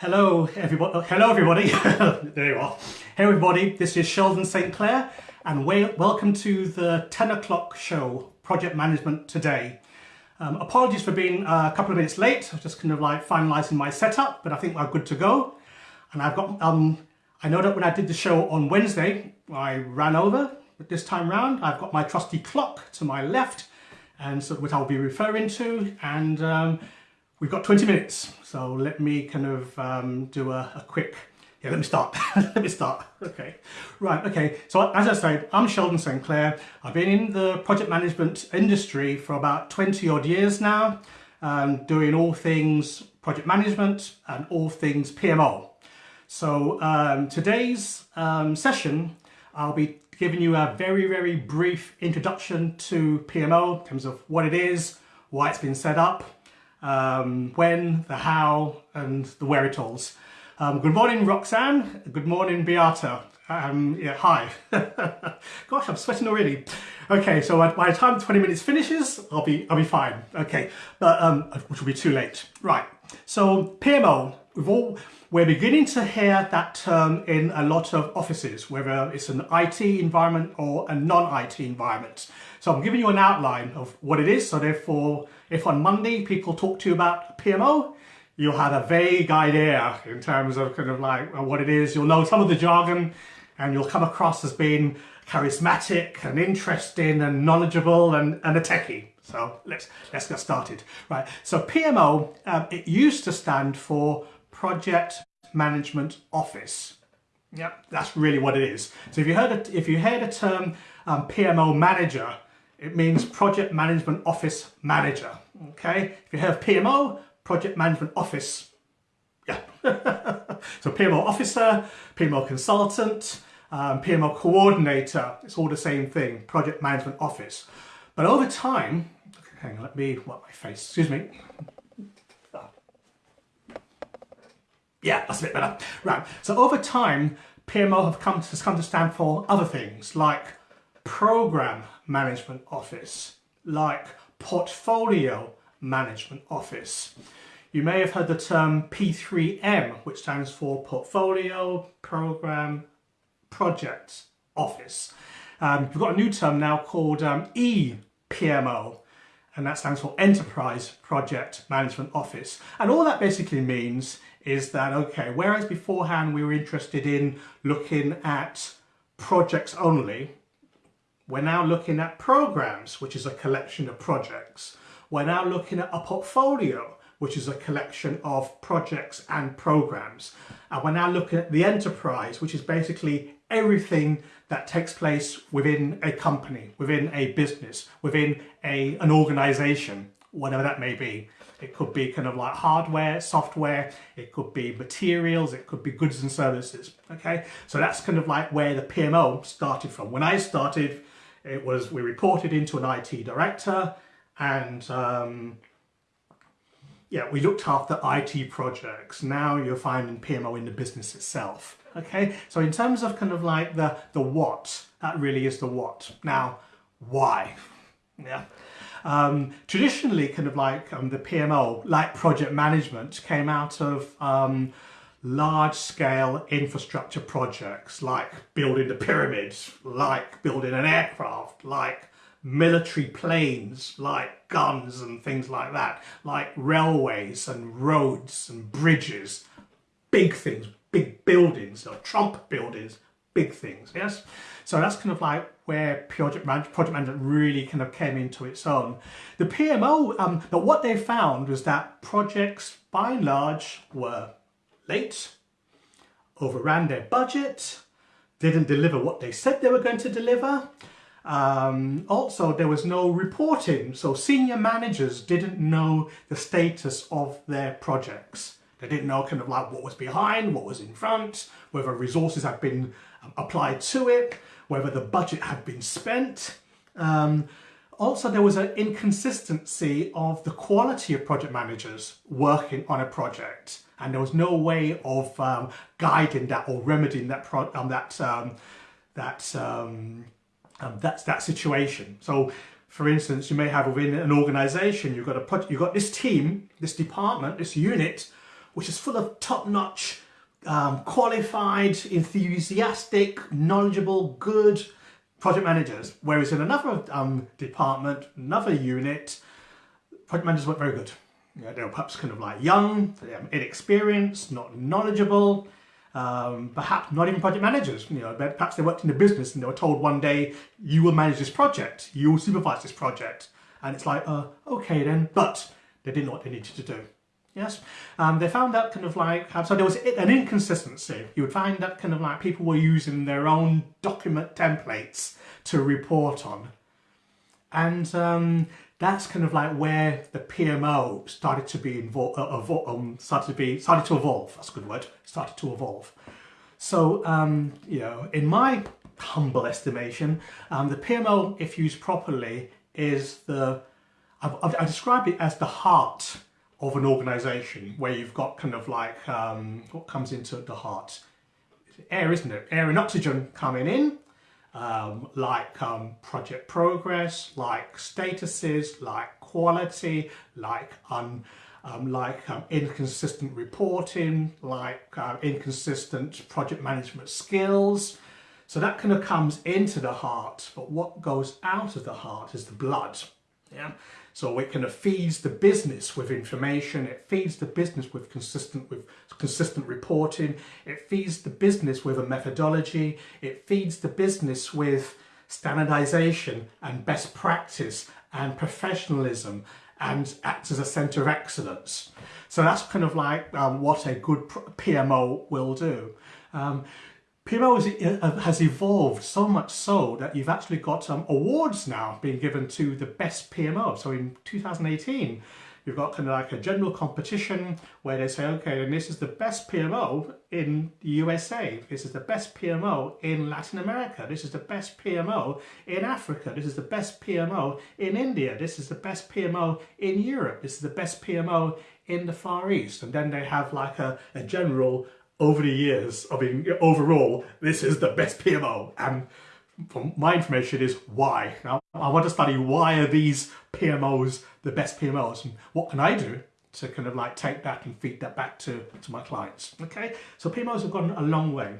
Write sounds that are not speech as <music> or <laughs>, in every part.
Hello, everybody. Hello, everybody. <laughs> there you are. Hey, everybody. This is Sheldon St. Clair, and welcome to the 10 o'clock show, Project Management Today. Um, apologies for being a couple of minutes late. I was just kind of like finalising my setup, but I think we're good to go. And I've got, um, I know that when I did the show on Wednesday, I ran over, but this time round, I've got my trusty clock to my left, and so which I'll be referring to, and um, We've got 20 minutes, so let me kind of um, do a, a, quick, yeah, let me start, <laughs> let me start, okay. Right, okay, so as I said, I'm Sheldon St. Clair. I've been in the project management industry for about 20 odd years now, um, doing all things project management and all things PMO. So um, today's um, session, I'll be giving you a very, very brief introduction to PMO in terms of what it is, why it's been set up, um, when, the how, and the where-it-alls. Um, good morning, Roxanne. Good morning, Beata. Um, yeah, hi. <laughs> Gosh, I'm sweating already. Okay, so by the time 20 minutes finishes, I'll be I'll be fine. Okay, but um, which will be too late. Right. So PMO, we've all we're beginning to hear that term in a lot of offices, whether it's an IT environment or a non-IT environment. So I'm giving you an outline of what it is. So therefore, if on Monday people talk to you about PMO, you'll have a vague idea in terms of kind of like what it is. You'll know some of the jargon and you'll come across as being charismatic and interesting and knowledgeable and, and a techie. So let's let's get started. Right. So PMO, um, it used to stand for Project Management Office. Yep, that's really what it is. So if you heard a, if you heard a term um, PMO manager, it means Project Management Office Manager. Okay, if you have PMO, Project Management Office. Yeah. <laughs> so PMO Officer, PMO Consultant, um, PMO Coordinator, it's all the same thing, Project Management Office. But over time, hang on, let me, wipe my face, excuse me. Yeah, that's a bit better. Right, so over time, PMO have come to, has come to stand for other things like Program Management Office, like Portfolio Management Office. You may have heard the term P3M, which stands for Portfolio Program Project Office. Um, we've got a new term now called um, ePMO, and that stands for Enterprise Project Management Office. And all that basically means is that, okay, whereas beforehand we were interested in looking at projects only, we're now looking at programs, which is a collection of projects. We're now looking at a portfolio, which is a collection of projects and programs. And we're now looking at the enterprise, which is basically everything that takes place within a company, within a business, within a, an organization, whatever that may be. It could be kind of like hardware, software, it could be materials, it could be goods and services, okay? So that's kind of like where the PMO started from. When I started it was, we reported into an IT director and um, yeah, we looked after IT projects. Now you're finding PMO in the business itself. Okay, so in terms of kind of like the, the what, that really is the what. Now, why? Yeah. Um, traditionally, kind of like um, the PMO, like project management, came out of um, large-scale infrastructure projects like building the pyramids, like building an aircraft, like military planes, like guns and things like that, like railways and roads and bridges, big things, big buildings, or Trump buildings, big things, yes? So that's kind of like where project, project management really kind of came into its own. The PMO, um, but what they found was that projects by and large were late, overran their budget, didn't deliver what they said they were going to deliver. Um, also, there was no reporting, so senior managers didn't know the status of their projects. They didn't know kind of like what was behind, what was in front, whether resources had been um, applied to it, whether the budget had been spent. Um, also, there was an inconsistency of the quality of project managers working on a project and there was no way of um, guiding that or remedying that pro um, that um, that um, um, that's that situation. So, for instance, you may have within an organisation you've got a you've got this team, this department, this unit, which is full of top-notch, um, qualified, enthusiastic, knowledgeable, good project managers. Whereas in another um, department, another unit, project managers weren't very good. They were perhaps kind of like young, inexperienced, not knowledgeable, um, perhaps not even project managers. You know, perhaps they worked in the business and they were told one day, you will manage this project, you will supervise this project. And it's like, uh, okay then, but they didn't know what they needed to do. Yes, um, they found that kind of like, so there was an inconsistency. You would find that kind of like people were using their own document templates to report on. And um, that's kind of like where the PMO started to be involved, uh, um, started to be, started to evolve, that's a good word, started to evolve. So, um, you know, in my humble estimation, um, the PMO, if used properly, is the, I've, I've, I describe it as the heart of an organization where you've got kind of like um, what comes into the heart? Air isn't it? Air and oxygen coming in um, like um, project progress like statuses like quality like un, um, like um, inconsistent reporting like uh, inconsistent project management skills. So that kind of comes into the heart but what goes out of the heart is the blood. Yeah so it kind of feeds the business with information, it feeds the business with consistent with consistent reporting, it feeds the business with a methodology, it feeds the business with standardization and best practice and professionalism and acts as a center of excellence. So that's kind of like um, what a good PMO will do. Um, PMO uh, has evolved so much so that you've actually got um, awards now being given to the best PMO. So in 2018, you've got kind of like a general competition where they say, okay, and this is the best PMO in the USA. This is the best PMO in Latin America. This is the best PMO in Africa. This is the best PMO in India. This is the best PMO in Europe. This is the best PMO in the Far East. And then they have like a, a general over the years of being overall, this is the best PMO. And from my information is why. Now, I want to study why are these PMOs the best PMOs and what can I do to kind of like take that and feed that back to, to my clients. Okay, so PMOs have gone a long way.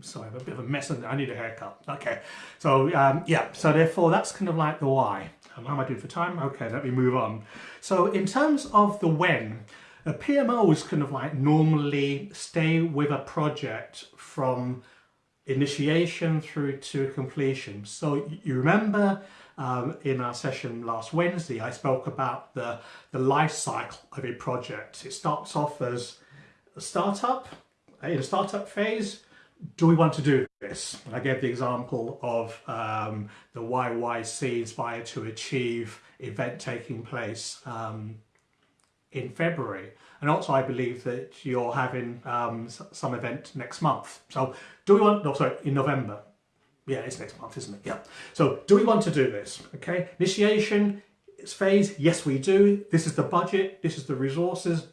Sorry, I'm a bit of a mess and I need a haircut. Okay, so um, yeah, so therefore that's kind of like the why. How am I doing for time? Okay, let me move on. So in terms of the when, a PMO is kind of like normally stay with a project from initiation through to completion. So you remember um, in our session last Wednesday, I spoke about the, the life cycle of a project. It starts off as a startup, in a startup phase, do we want to do this? And I gave the example of um, the YYC Inspire to Achieve event taking place um, in February. And also I believe that you're having um, some event next month. So do we want, no sorry, in November. Yeah, it's next month, isn't it? Yeah. So do we want to do this? Okay, initiation phase, yes we do. This is the budget, this is the resources,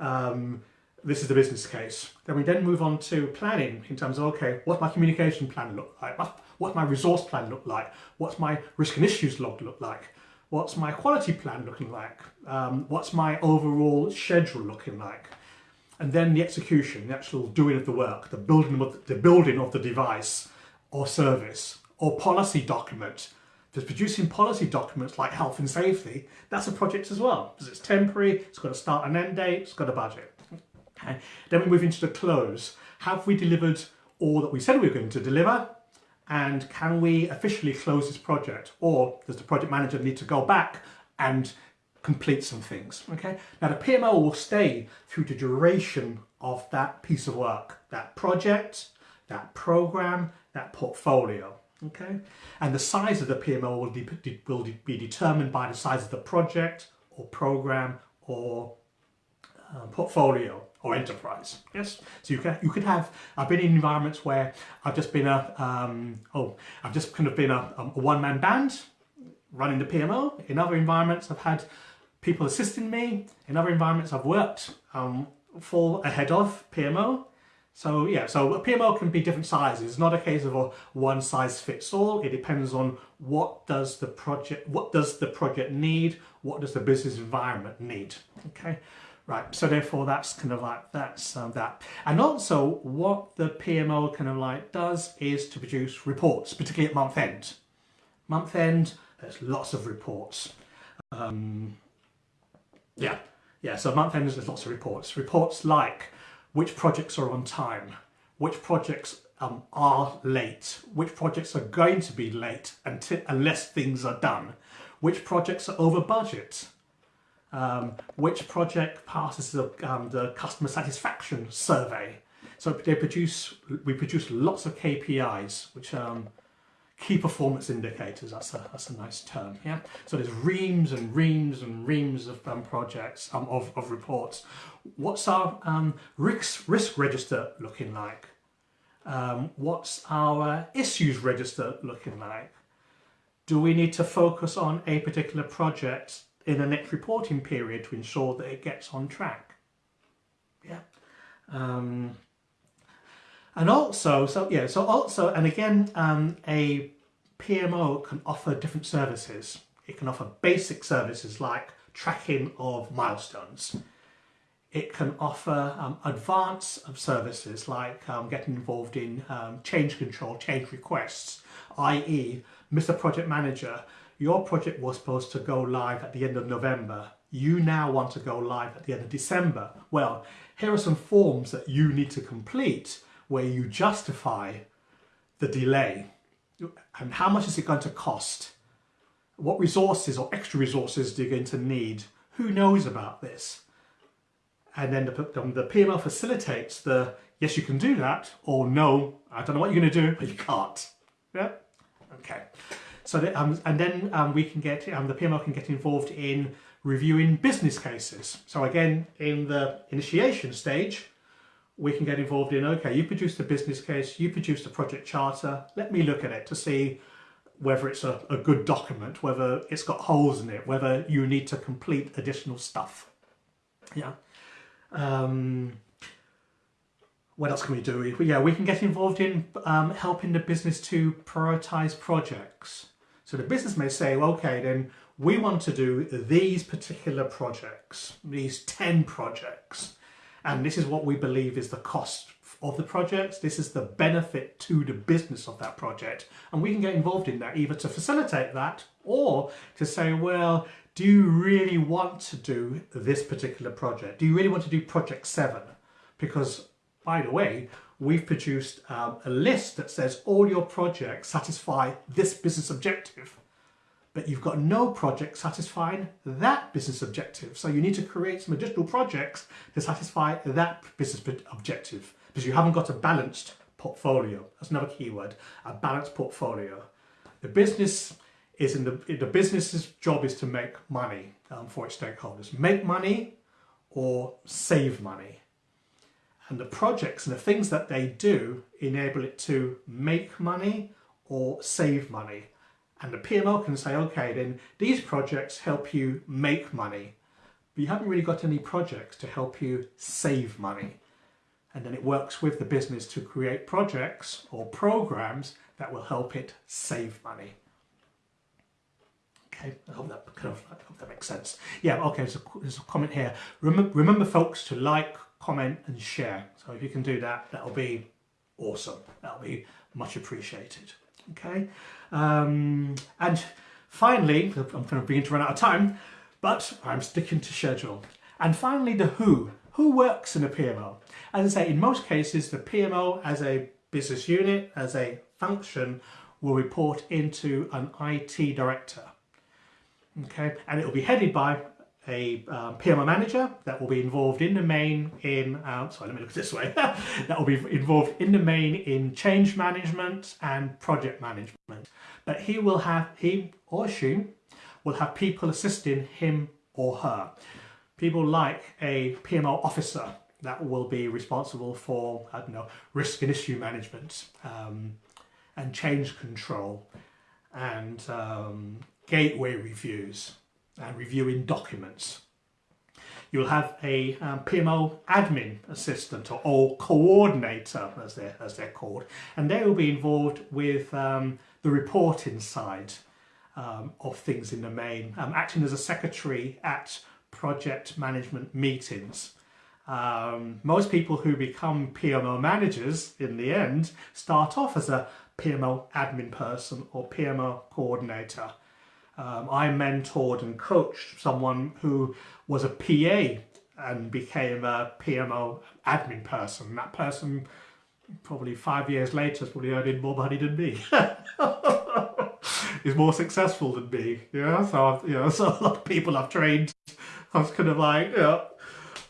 um, this is the business case. Then we then move on to planning in terms of, okay, what's my communication plan look like? What's my resource plan look like? What's my risk and issues log look like? What's my quality plan looking like? Um, what's my overall schedule looking like? And then the execution, the actual doing of the work, the building of the, building of the device or service or policy document. Just producing policy documents like health and safety, that's a project as well because it's temporary, it's got a start and end date, it's got a budget. Okay. Then we move into the close. Have we delivered all that we said we were going to deliver? And can we officially close this project or does the project manager need to go back and complete some things okay? Now the PMO will stay through the duration of that piece of work that project that program that portfolio okay? And the size of the PMO will, de will de be determined by the size of the project or program or uh, portfolio or enterprise. Yes, so you can you could have. I've been in environments where I've just been a um, oh I've just kind of been a, a one man band running the PMO. In other environments, I've had people assisting me. In other environments, I've worked um, full ahead of PMO. So yeah, so a PMO can be different sizes. It's not a case of a one size fits all. It depends on what does the project, what does the project need, what does the business environment need. Okay, Right, so therefore that's kind of like, that's um, that. And also what the PMO kind of like does is to produce reports, particularly at month end. Month end, there's lots of reports. Um, yeah, yeah, so month end there's lots of reports. Reports like which projects are on time, which projects um, are late, which projects are going to be late until, unless things are done, which projects are over budget, um, which project passes the, um, the customer satisfaction survey. So they produce, we produce lots of KPIs, which um, key performance indicators. That's a that's a nice term. Yeah. So there's reams and reams and reams of um, projects um, of of reports. What's our um, risk risk register looking like? Um, what's our issues register looking like? Do we need to focus on a particular project in the next reporting period to ensure that it gets on track. Yeah. Um, and also, so yeah, so also, and again, um, a PMO can offer different services. It can offer basic services like tracking of milestones. It can offer um, advance of services like um, getting involved in um, change control, change requests, i.e. Mr. Project Manager, your project was supposed to go live at the end of November. You now want to go live at the end of December. Well, here are some forms that you need to complete where you justify the delay and how much is it going to cost? What resources or extra resources are you going to need? Who knows about this? And then the, the PMO facilitates the yes, you can do that, or no, I don't know what you're going to do, but you can't. Yeah? Okay. So that, um, and then um, we can get, um, the PMO can get involved in reviewing business cases. So again, in the initiation stage, we can get involved in, okay, you produced a business case, you produced a project charter, let me look at it to see whether it's a, a good document, whether it's got holes in it, whether you need to complete additional stuff. Yeah. Um, what else can we do? Yeah, we can get involved in um, helping the business to prioritize projects. So the business may say, well, okay, then we want to do these particular projects, these 10 projects, and this is what we believe is the cost of the projects. This is the benefit to the business of that project. And we can get involved in that either to facilitate that or to say, well, do you really want to do this particular project? Do you really want to do project seven? Because by the way, we've produced um, a list that says all your projects satisfy this business objective, but you've got no project satisfying that business objective. So you need to create some additional projects to satisfy that business objective because you haven't got a balanced portfolio. That's another keyword, a balanced portfolio. The business is in the, the business's job is to make money um, for its stakeholders. Make money or save money and the projects and the things that they do enable it to make money or save money. And the PMO can say, okay, then these projects help you make money, but you haven't really got any projects to help you save money. And then it works with the business to create projects or programs that will help it save money. Okay, I hope that kind of I hope that makes sense. Yeah, okay, there's a, there's a comment here. Remember, remember folks to like, comment and share. So if you can do that, that'll be awesome. That'll be much appreciated. Okay. Um, and finally, I'm kind of beginning to run out of time, but I'm sticking to schedule. And finally, the who. Who works in a PMO? As I say, in most cases, the PMO as a business unit, as a function, will report into an IT director. Okay, and it will be headed by a um, PMO manager that will be involved in the main in, um, sorry, let me look at this way, <laughs> that will be involved in the main in change management and project management. But he will have, he or she will have people assisting him or her. People like a PMO officer that will be responsible for, I don't know, risk and issue management um, and change control and um, gateway reviews and reviewing documents. You'll have a um, PMO admin assistant or, or, coordinator as they're, as they're called and they will be involved with um, the reporting side um, of things in the main, um, acting as a secretary at project management meetings. Um, most people who become PMO managers in the end start off as a PMO admin person or PMO coordinator. Um, I mentored and coached someone who was a PA and became a PMO admin person. That person, probably five years later, is probably earning more money than me. <laughs> is more successful than me. Yeah, so I've, you know, <laughs> so a lot of people I've trained, I was kind of like, know,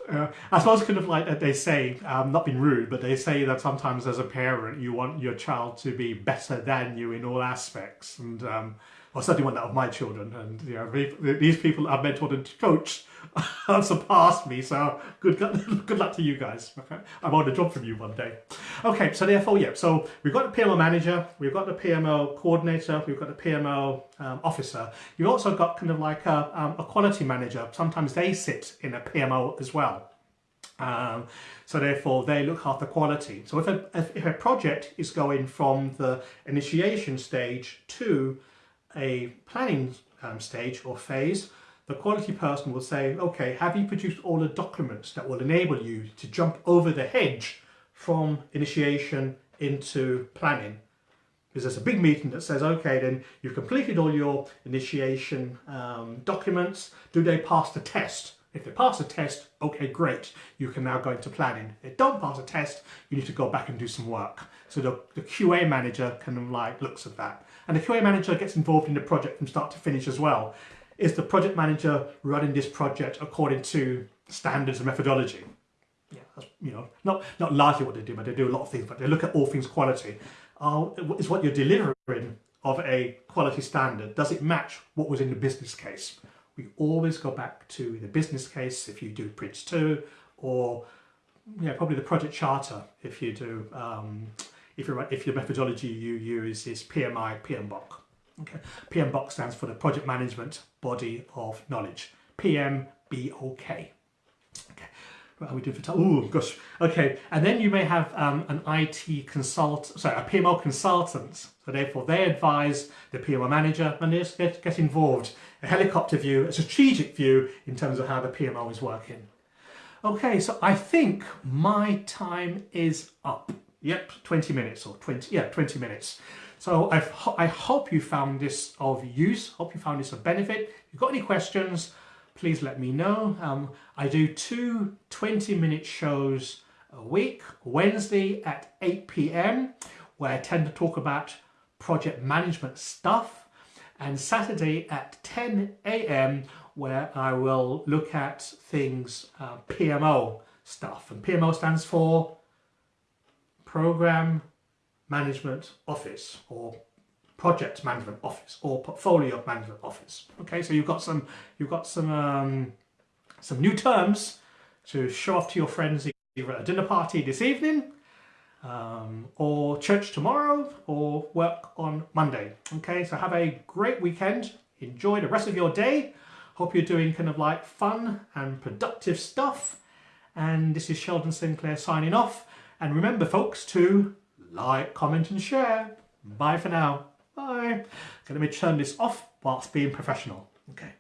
uh, I suppose kind of like they say, um, not being rude, but they say that sometimes as a parent you want your child to be better than you in all aspects, and um, I certainly that of my children. And you know, these people I've mentored and coached <laughs> have surpassed me. So good, good luck to you guys. Okay, I want a job from you one day. Okay, so therefore, yeah. So we've got the PMO manager, we've got the PMO coordinator, we've got the PMO um, officer. You've also got kind of like a, um, a quality manager. Sometimes they sit in a PMO as well. Um, so therefore they look after quality. So if a, if a project is going from the initiation stage to a planning um, stage or phase, the quality person will say, okay, have you produced all the documents that will enable you to jump over the hedge from initiation into planning? Because there's a big meeting that says, okay, then you've completed all your initiation um, documents. Do they pass the test? If they pass the test, okay, great. You can now go into planning. If they don't pass a test, you need to go back and do some work. So the, the QA manager kind of like looks at that. And the QA manager gets involved in the project from start to finish as well. Is the project manager running this project according to standards and methodology? Yeah, that's, you know, not, not largely what they do, but they do a lot of things, but they look at all things quality. Uh, is what you're delivering of a quality standard, does it match what was in the business case? We always go back to the business case if you do Prince 2 or yeah, probably the project charter if you do um, if, you if your methodology you use is PMI, PMBOK. Okay. PMBOK stands for the Project Management Body of Knowledge. PMBOK. Okay. What are we doing for time? Oh, gosh. Okay. And then you may have um, an IT consult, sorry, a PMO consultant. So therefore they advise the PMO manager and they get, get involved. A helicopter view, a strategic view in terms of how the PMO is working. Okay, so I think my time is up. Yep, 20 minutes or 20, yeah, 20 minutes. So I've, I hope you found this of use, hope you found this of benefit. If you've got any questions, please let me know. Um, I do two 20 minute shows a week, Wednesday at 8 p.m. where I tend to talk about project management stuff and Saturday at 10 a.m. where I will look at things uh, PMO stuff and PMO stands for Program Management Office or Project Management Office or Portfolio Management Office. Okay, so you've got some you've got some um, some new terms to show off to your friends either at a dinner party this evening um, or church tomorrow or work on Monday. Okay, so have a great weekend. Enjoy the rest of your day. Hope you're doing kind of like fun and productive stuff. And this is Sheldon Sinclair signing off. And remember, folks, to like, comment and share. Bye for now. Bye. Okay, let me turn this off whilst being professional. Okay.